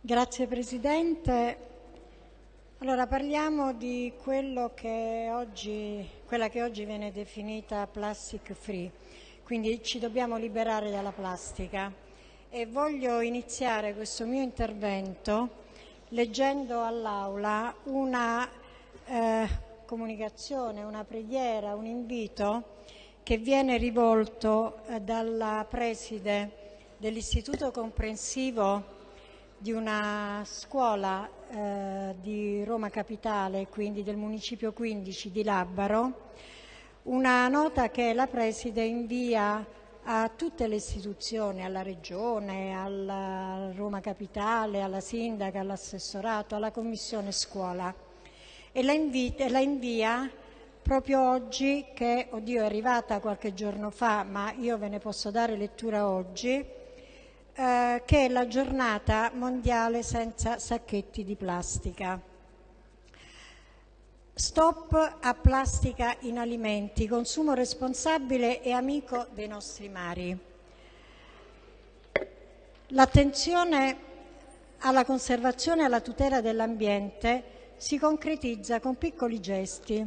Grazie Presidente. Allora parliamo di che oggi, quella che oggi viene definita plastic free, quindi ci dobbiamo liberare dalla plastica e voglio iniziare questo mio intervento leggendo all'Aula una eh, comunicazione, una preghiera, un invito che viene rivolto eh, dalla preside dell'Istituto Comprensivo di una scuola eh, di Roma Capitale, quindi del Municipio 15 di Labbaro, una nota che la Preside invia a tutte le istituzioni, alla Regione, alla Roma Capitale, alla Sindaca, all'assessorato, alla Commissione Scuola. E la, invita, la invia proprio oggi che, oddio, è arrivata qualche giorno fa, ma io ve ne posso dare lettura oggi, eh, che è la giornata mondiale senza sacchetti di plastica. Stop a plastica in alimenti, consumo responsabile e amico dei nostri mari. L'attenzione alla conservazione e alla tutela dell'ambiente si concretizza con piccoli gesti.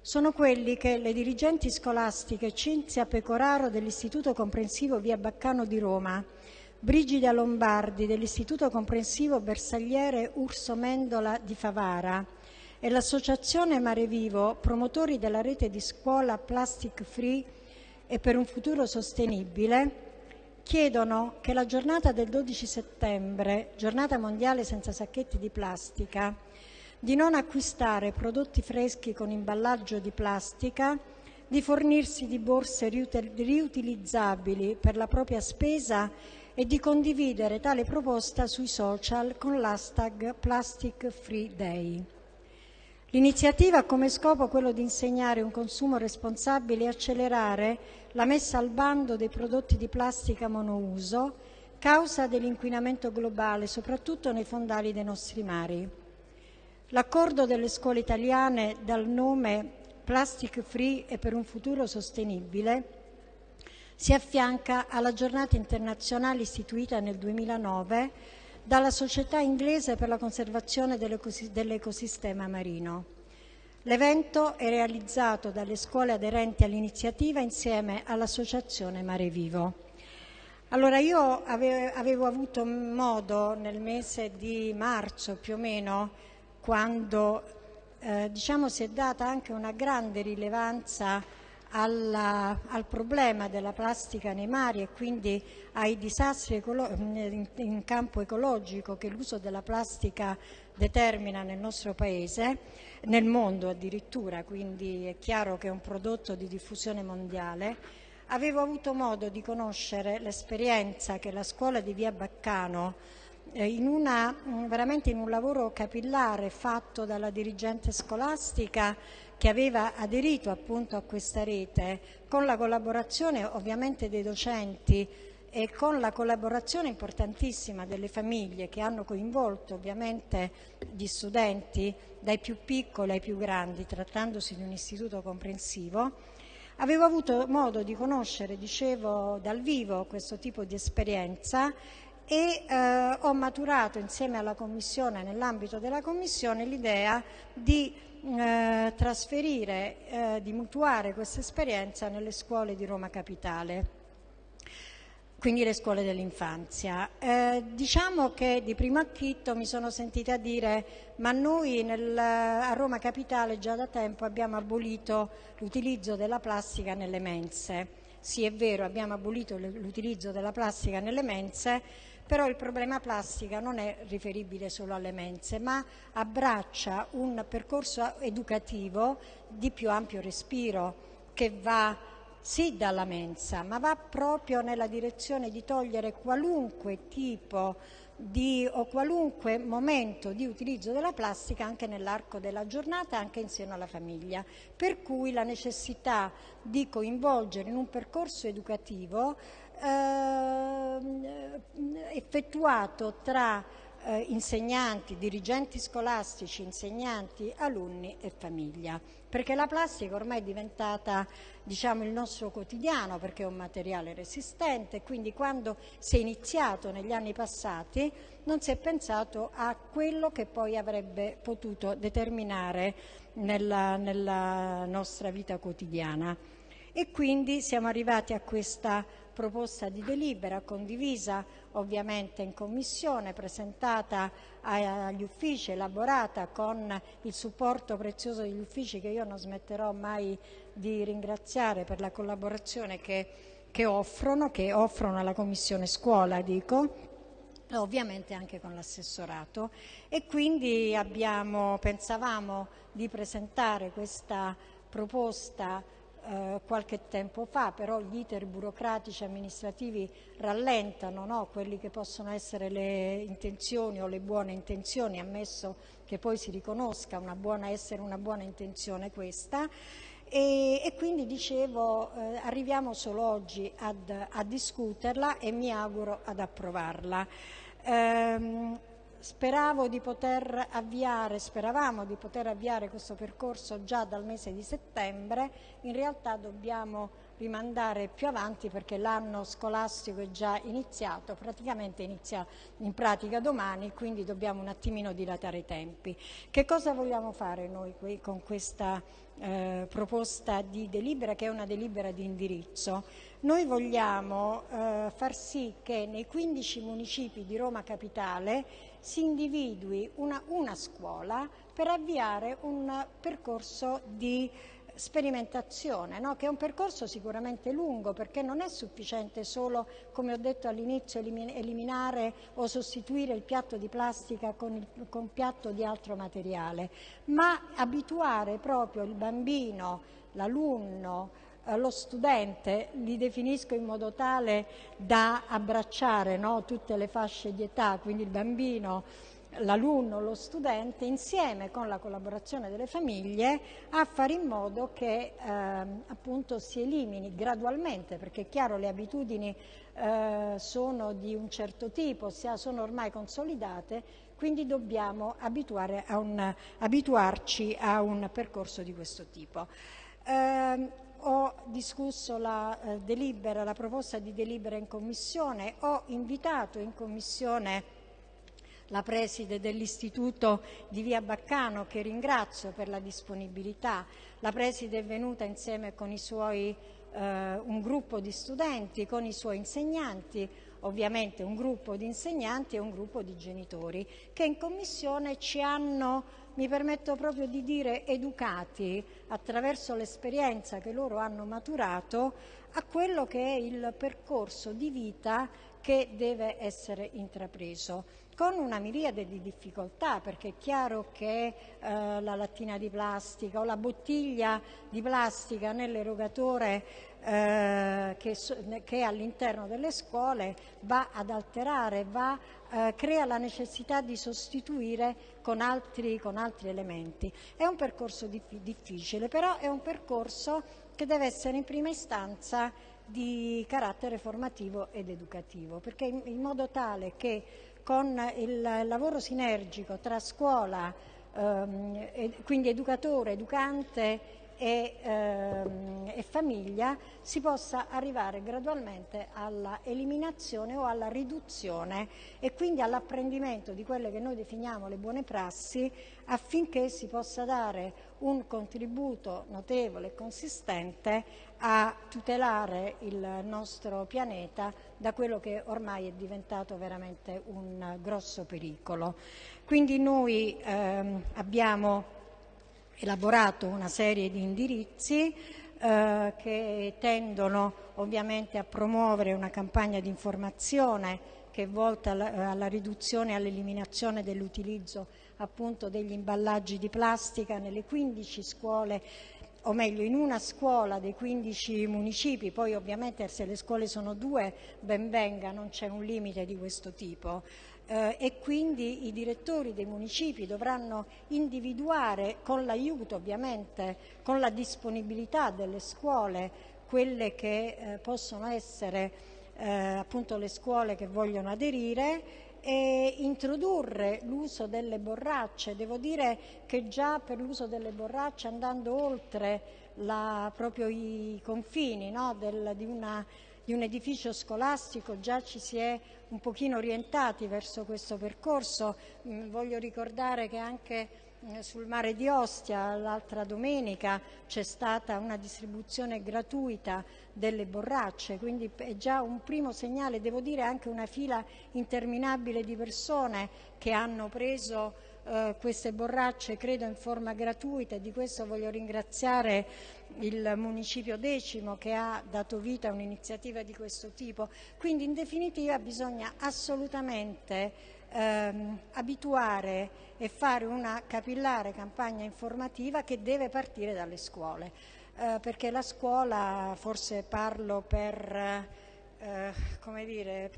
Sono quelli che le dirigenti scolastiche Cinzia Pecoraro dell'Istituto Comprensivo Via Baccano di Roma Brigida Lombardi dell'Istituto Comprensivo Bersagliere Urso Mendola di Favara e l'Associazione Mare Vivo, promotori della rete di scuola Plastic Free e per un futuro sostenibile, chiedono che la giornata del 12 settembre, giornata mondiale senza sacchetti di plastica, di non acquistare prodotti freschi con imballaggio di plastica, di fornirsi di borse riutilizzabili per la propria spesa e di condividere tale proposta sui social con l'hashtag Plastic Free Day. L'iniziativa ha come scopo quello di insegnare un consumo responsabile e accelerare la messa al bando dei prodotti di plastica monouso, causa dell'inquinamento globale, soprattutto nei fondali dei nostri mari. L'accordo delle scuole italiane dal nome Plastic Free e per un futuro sostenibile si affianca alla giornata internazionale istituita nel 2009 dalla Società inglese per la conservazione dell'ecosistema marino. L'evento è realizzato dalle scuole aderenti all'iniziativa insieme all'Associazione Mare Vivo. Allora io avevo avuto modo nel mese di marzo più o meno, quando eh, diciamo, si è data anche una grande rilevanza alla, al problema della plastica nei mari e quindi ai disastri in, in campo ecologico che l'uso della plastica determina nel nostro paese, nel mondo addirittura, quindi è chiaro che è un prodotto di diffusione mondiale, avevo avuto modo di conoscere l'esperienza che la scuola di Via Baccano in una, veramente in un lavoro capillare fatto dalla dirigente scolastica che aveva aderito appunto a questa rete con la collaborazione ovviamente dei docenti e con la collaborazione importantissima delle famiglie che hanno coinvolto ovviamente gli studenti dai più piccoli ai più grandi, trattandosi di un istituto comprensivo, avevo avuto modo di conoscere, dicevo, dal vivo questo tipo di esperienza e eh, ho maturato insieme alla Commissione, nell'ambito della Commissione, l'idea di eh, trasferire, eh, di mutuare questa esperienza nelle scuole di Roma Capitale quindi le scuole dell'infanzia. Eh, diciamo che di primo acchitto mi sono sentita dire ma noi nel, a Roma Capitale già da tempo abbiamo abolito l'utilizzo della plastica nelle mense. Sì, è vero, abbiamo abolito l'utilizzo della plastica nelle mense, però il problema plastica non è riferibile solo alle mense, ma abbraccia un percorso educativo di più ampio respiro che va sì dalla mensa, ma va proprio nella direzione di togliere qualunque tipo di, o qualunque momento di utilizzo della plastica anche nell'arco della giornata, anche insieme alla famiglia. Per cui la necessità di coinvolgere in un percorso educativo effettuato tra eh, insegnanti, dirigenti scolastici, insegnanti, alunni e famiglia. Perché la plastica ormai è diventata diciamo, il nostro quotidiano perché è un materiale resistente, quindi quando si è iniziato negli anni passati non si è pensato a quello che poi avrebbe potuto determinare nella, nella nostra vita quotidiana. E quindi siamo arrivati a questa proposta di delibera condivisa ovviamente in commissione, presentata agli uffici, elaborata con il supporto prezioso degli uffici che io non smetterò mai di ringraziare per la collaborazione che, che offrono, che offrono alla Commissione Scuola, dico, ovviamente anche con l'assessorato. E quindi abbiamo, pensavamo di presentare questa proposta eh, qualche tempo fa, però gli iter burocratici amministrativi rallentano no? quelli che possono essere le intenzioni o le buone intenzioni, ammesso che poi si riconosca una buona, essere una buona intenzione questa. E, e quindi dicevo, eh, arriviamo solo oggi ad, a discuterla e mi auguro ad approvarla. Ehm, Speravo di poter avviare, speravamo di poter avviare questo percorso già dal mese di settembre, in realtà dobbiamo rimandare più avanti perché l'anno scolastico è già iniziato, praticamente inizia in pratica domani, quindi dobbiamo un attimino dilatare i tempi. Che cosa vogliamo fare noi qui con questa eh, proposta di delibera che è una delibera di indirizzo? Noi vogliamo eh, far sì che nei 15 municipi di Roma Capitale si individui una, una scuola per avviare un percorso di sperimentazione, no? che è un percorso sicuramente lungo perché non è sufficiente solo, come ho detto all'inizio, eliminare o sostituire il piatto di plastica con il con piatto di altro materiale, ma abituare proprio il bambino, l'alunno, lo studente, li definisco in modo tale da abbracciare no? tutte le fasce di età, quindi il bambino, l'alunno, lo studente, insieme con la collaborazione delle famiglie, a fare in modo che eh, appunto si elimini gradualmente, perché è chiaro le abitudini eh, sono di un certo tipo, sono ormai consolidate, quindi dobbiamo a un, abituarci a un percorso di questo tipo. Eh, ho discusso la, eh, delibera, la proposta di delibera in commissione, ho invitato in commissione la preside dell'istituto di Via Baccano che ringrazio per la disponibilità. La preside è venuta insieme con i suoi, eh, un gruppo di studenti, con i suoi insegnanti, ovviamente un gruppo di insegnanti e un gruppo di genitori che in commissione ci hanno mi permetto proprio di dire educati attraverso l'esperienza che loro hanno maturato a quello che è il percorso di vita che deve essere intrapreso con una miriade di difficoltà perché è chiaro che eh, la lattina di plastica o la bottiglia di plastica nell'erogatore eh, che, che all'interno delle scuole va ad alterare, va, eh, crea la necessità di sostituire con altri, con altri elementi. È un percorso dif difficile, però è un percorso che deve essere in prima istanza di carattere formativo ed educativo, perché in, modo tale che con il lavoro sinergico tra scuola, ehm, quindi educatore, educante e, ehm, e, famiglia si possa arrivare gradualmente alla eliminazione o alla riduzione e quindi all'apprendimento di quelle che noi definiamo le buone prassi affinché si possa dare un contributo notevole e consistente a tutelare il nostro pianeta da quello che ormai è diventato veramente un grosso pericolo. Quindi noi ehm, abbiamo elaborato una serie di indirizzi eh, che tendono ovviamente a promuovere una campagna di informazione che è volta alla, alla riduzione e all'eliminazione dell'utilizzo appunto degli imballaggi di plastica nelle 15 scuole o meglio in una scuola dei 15 municipi, poi ovviamente se le scuole sono due ben venga, non c'è un limite di questo tipo, eh, e quindi i direttori dei municipi dovranno individuare con l'aiuto ovviamente, con la disponibilità delle scuole, quelle che eh, possono essere eh, appunto le scuole che vogliono aderire e introdurre l'uso delle borracce. Devo dire che già per l'uso delle borracce andando oltre la, proprio i confini no, del, di, una, di, un edificio scolastico già ci si è un pochino orientati verso questo percorso. Mm, voglio ricordare che anche mm, sul mare di Ostia l'altra domenica c'è stata una distribuzione gratuita delle borracce, quindi è già un primo segnale, devo dire anche una fila interminabile di persone che hanno preso eh, queste borracce credo in forma gratuita e di questo voglio ringraziare il Municipio Decimo che ha dato vita a un'iniziativa di questo tipo. Quindi in definitiva bisogna assolutamente ehm, abituare e fare una capillare campagna informativa che deve partire dalle scuole, eh, perché la scuola, forse parlo per eh, come dire,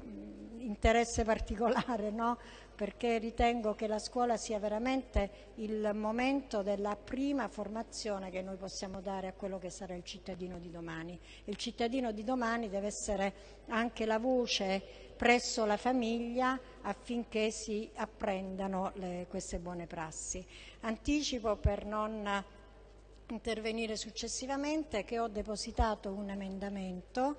interesse particolare, no? perché ritengo che la scuola sia veramente il momento della prima formazione che noi possiamo dare a quello che sarà il cittadino di domani. Il cittadino di domani deve essere anche la voce presso la famiglia affinché si apprendano le, queste buone prassi. Anticipo per non intervenire successivamente che ho depositato un emendamento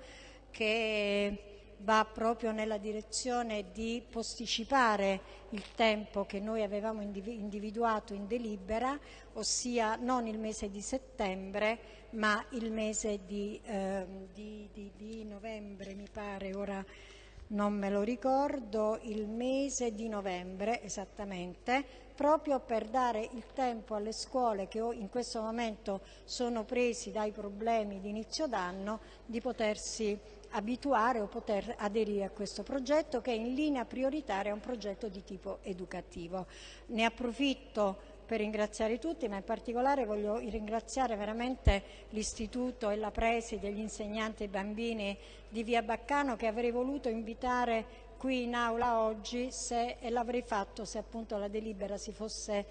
che va proprio nella direzione di posticipare il tempo che noi avevamo individuato in delibera, ossia non il mese di settembre, ma il mese di, eh, di, di, di novembre, mi pare, ora non me lo ricordo, il mese di novembre esattamente, proprio per dare il tempo alle scuole che in questo momento sono presi dai problemi di inizio d'anno di potersi abituare o poter aderire a questo progetto che è in linea prioritaria un progetto di tipo educativo. Ne approfitto per ringraziare tutti, ma in particolare voglio ringraziare veramente l'Istituto e la preside, gli insegnanti e i bambini di Via Baccano che avrei voluto invitare qui in aula oggi se, e l'avrei fatto se appunto la delibera si fosse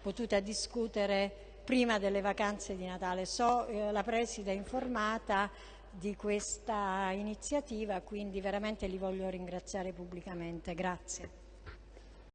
potuta discutere prima delle vacanze di Natale. So, eh, la preside è informata, di questa iniziativa, quindi veramente li voglio ringraziare pubblicamente. Grazie.